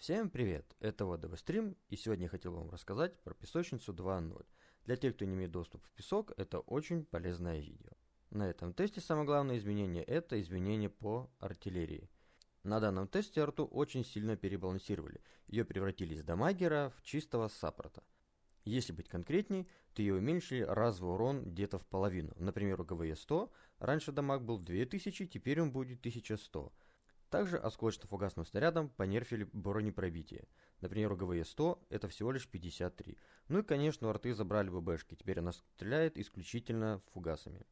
Всем привет, это ВДВ Стрим, и сегодня я хотел вам рассказать про песочницу 2.0. Для тех, кто не имеет доступ в песок, это очень полезное видео. На этом тесте самое главное изменение – это изменение по артиллерии. На данном тесте арту очень сильно перебалансировали, ее превратили из дамагера в чистого саппорта. Если быть конкретней, то ее уменьшили разовый урон где-то в половину. Например, у ГВЕ 100 раньше дамаг был 2000, теперь он будет 1100. Также осколочно-фугасным снарядом понерфили бронепробитие. Например, у ГВЕ-100 это всего лишь 53. Ну и, конечно, у арты забрали ББшки, теперь она стреляет исключительно фугасами.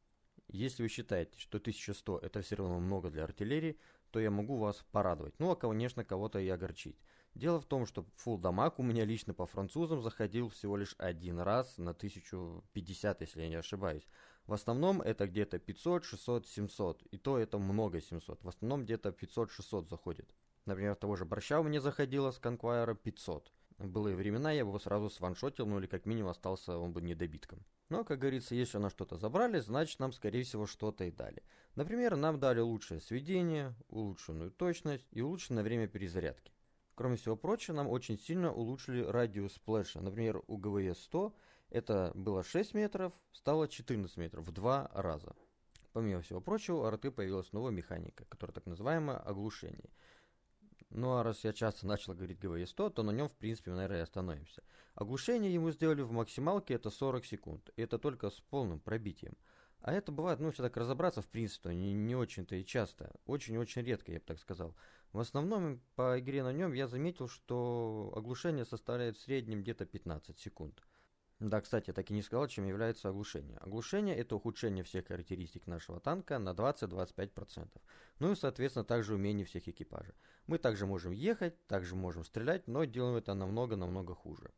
Если вы считаете, что 1100 это все равно много для артиллерии, то я могу вас порадовать. Ну, а, конечно, кого-то и огорчить. Дело в том, что full дамаг у меня лично по французам заходил всего лишь один раз на 1050, если я не ошибаюсь. В основном это где-то 500, 600, 700. И то это много 700. В основном где-то 500-600 заходит. Например, того же борща у меня заходило с конквайра 500. В былые времена я его сразу сваншотил, ну или как минимум остался он бы недобитком. Но, как говорится, если на что-то забрали, значит нам, скорее всего, что-то и дали. Например, нам дали лучшее сведение, улучшенную точность и улучшенное время перезарядки. Кроме всего прочего, нам очень сильно улучшили радиус сплэша. Например, у ГВЕ 100 это было 6 метров, стало 14 метров, в два раза. Помимо всего прочего, у РТ появилась новая механика, которая так называемое оглушение. Ну а раз я часто начал говорить ГВЕ-100, то на нем в принципе, наверное, и остановимся. Оглушение ему сделали в максималке, это 40 секунд. И это только с полным пробитием. А это бывает, ну, если так разобраться, в принципе, не, не очень-то и часто. Очень-очень редко, я бы так сказал. В основном по игре на нем я заметил, что оглушение составляет в среднем где-то 15 секунд. Да, кстати, я так и не сказал, чем является оглушение. Оглушение – это ухудшение всех характеристик нашего танка на 20-25%. Ну и, соответственно, также умение всех экипажей. Мы также можем ехать, также можем стрелять, но делаем это намного-намного хуже.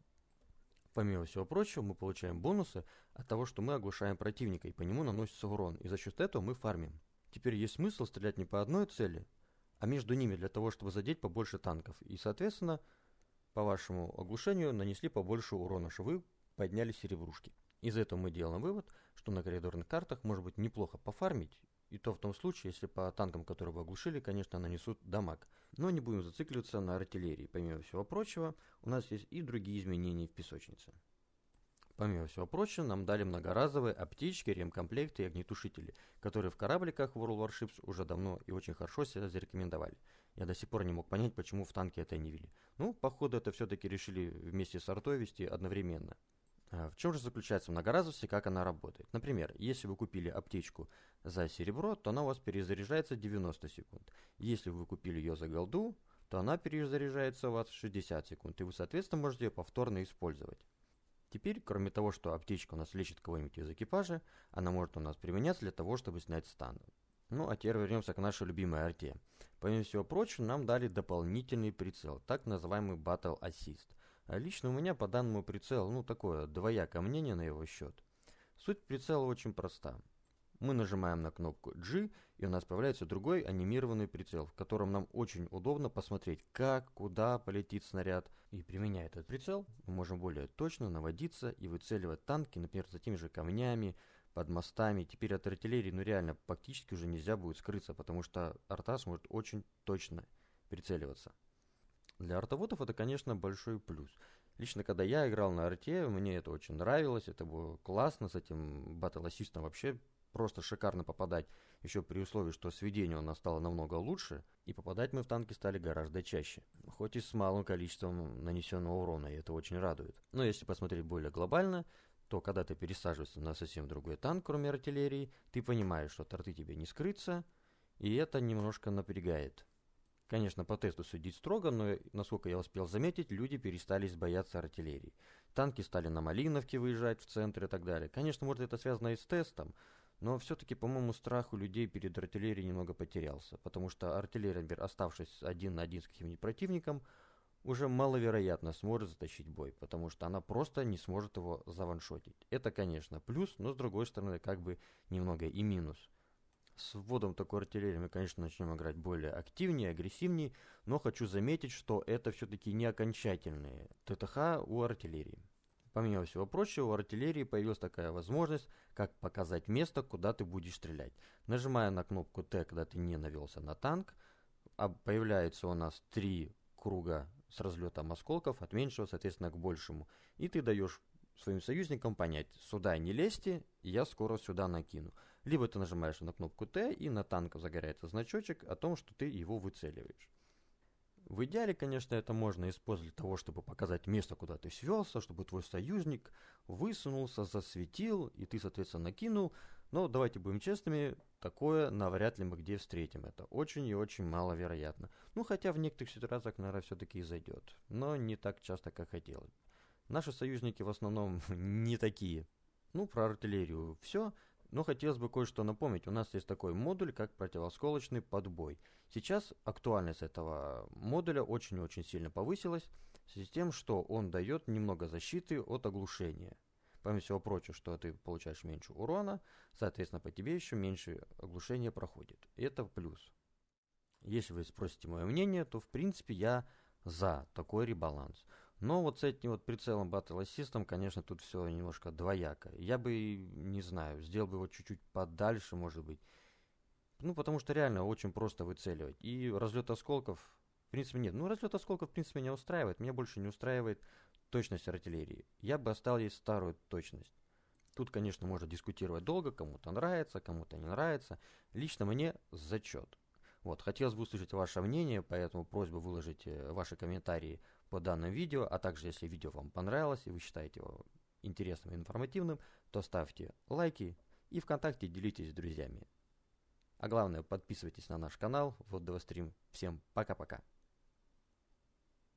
Помимо всего прочего, мы получаем бонусы от того, что мы оглушаем противника, и по нему наносится урон, и за счет этого мы фармим. Теперь есть смысл стрелять не по одной цели, а между ними для того, чтобы задеть побольше танков. И, соответственно, по вашему оглушению нанесли побольше урона, что вы подняли серебрушки. Из этого мы делаем вывод, что на коридорных картах может быть неплохо пофармить, и то в том случае, если по танкам, которые вы оглушили, конечно, нанесут дамаг. Но не будем зацикливаться на артиллерии. Помимо всего прочего, у нас есть и другие изменения в песочнице. Помимо всего прочего, нам дали многоразовые аптечки, ремкомплекты и огнетушители, которые в корабликах World Warships уже давно и очень хорошо себя зарекомендовали. Я до сих пор не мог понять, почему в танке это не вели. Ну, походу, это все-таки решили вместе с артой вести одновременно. А в чем же заключается многоразовость и как она работает? Например, если вы купили аптечку за серебро, то она у вас перезаряжается 90 секунд. Если вы купили ее за голду, то она перезаряжается у вас 60 секунд, и вы, соответственно, можете ее повторно использовать. Теперь, кроме того, что аптечка у нас лечит кого-нибудь из экипажа, она может у нас применяться для того, чтобы снять стан. Ну, а теперь вернемся к нашей любимой арте. Помимо всего прочего, нам дали дополнительный прицел, так называемый Battle Assist. А лично у меня по данному прицелу, ну, такое двоякое мнение на его счет. Суть прицела очень проста. Мы нажимаем на кнопку G, и у нас появляется другой анимированный прицел, в котором нам очень удобно посмотреть, как, куда полетит снаряд. И применяя этот прицел, мы можем более точно наводиться и выцеливать танки, например, за теми же камнями, под мостами. Теперь от артиллерии, ну реально, практически уже нельзя будет скрыться, потому что арта сможет очень точно прицеливаться. Для артоводов это, конечно, большой плюс. Лично, когда я играл на арте, мне это очень нравилось, это было классно, с этим батл-ассистом вообще просто шикарно попадать, еще при условии, что сведение у нас стало намного лучше, и попадать мы в танки стали гораздо чаще, хоть и с малым количеством нанесенного урона, и это очень радует. Но если посмотреть более глобально, то когда ты пересаживаешься на совсем другой танк, кроме артиллерии, ты понимаешь, что торты тебе не скрыться, и это немножко напрягает. Конечно, по тесту судить строго, но, насколько я успел заметить, люди перестали бояться артиллерии. Танки стали на Малиновке выезжать в центр и так далее. Конечно, может это связано и с тестом, но все-таки, по-моему, страх у людей перед артиллерией немного потерялся, потому что артиллерия, например, оставшись один на один с каким-нибудь противником, уже маловероятно сможет затащить бой, потому что она просто не сможет его заваншотить. Это, конечно, плюс, но с другой стороны, как бы немного и минус. С вводом такой артиллерии мы, конечно, начнем играть более активнее, агрессивнее, но хочу заметить, что это все-таки не окончательные ТТХ у артиллерии. Помимо всего прочего, у артиллерии появилась такая возможность, как показать место, куда ты будешь стрелять. Нажимая на кнопку Т, когда ты не навелся на танк, а появляется у нас три круга с разлетом осколков от меньшего, соответственно, к большему. И ты даешь своим союзникам понять, сюда не лезьте, я скоро сюда накину. Либо ты нажимаешь на кнопку Т, и на танк загорается значочек о том, что ты его выцеливаешь. В идеале, конечно, это можно использовать для того, чтобы показать место, куда ты свелся, чтобы твой союзник высунулся, засветил, и ты, соответственно, накинул. Но давайте будем честными, такое навряд ли мы где встретим. Это очень и очень маловероятно. Ну, хотя в некоторых ситуациях, наверное, все-таки и зайдет. Но не так часто, как хотелось. Наши союзники в основном не такие. Ну, про артиллерию все. Но хотелось бы кое-что напомнить. У нас есть такой модуль, как противосколочный подбой. Сейчас актуальность этого модуля очень-очень сильно повысилась в с тем, что он дает немного защиты от оглушения. Помимо всего прочего, что ты получаешь меньше урона, соответственно, по тебе еще меньше оглушения проходит. Это плюс. Если вы спросите мое мнение, то в принципе я за такой ребаланс. Но вот с этим вот прицелом Battle Assist, конечно, тут все немножко двояко. Я бы, не знаю, сделал бы его чуть-чуть подальше, может быть. Ну, потому что реально очень просто выцеливать. И разлет осколков, в принципе, нет. Ну, разлет осколков, в принципе, меня устраивает. Меня больше не устраивает точность артиллерии. Я бы оставил ей старую точность. Тут, конечно, можно дискутировать долго, кому-то нравится, кому-то не нравится. Лично мне зачет. Вот, хотелось бы услышать ваше мнение, поэтому просьба выложить э, ваши комментарии по данному видео, а также если видео вам понравилось и вы считаете его интересным и информативным, то ставьте лайки и ВКонтакте делитесь с друзьями. А главное, подписывайтесь на наш канал, вот стрим. Всем пока-пока.